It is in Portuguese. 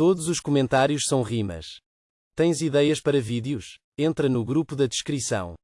Todos os comentários são rimas. Tens ideias para vídeos? Entra no grupo da descrição.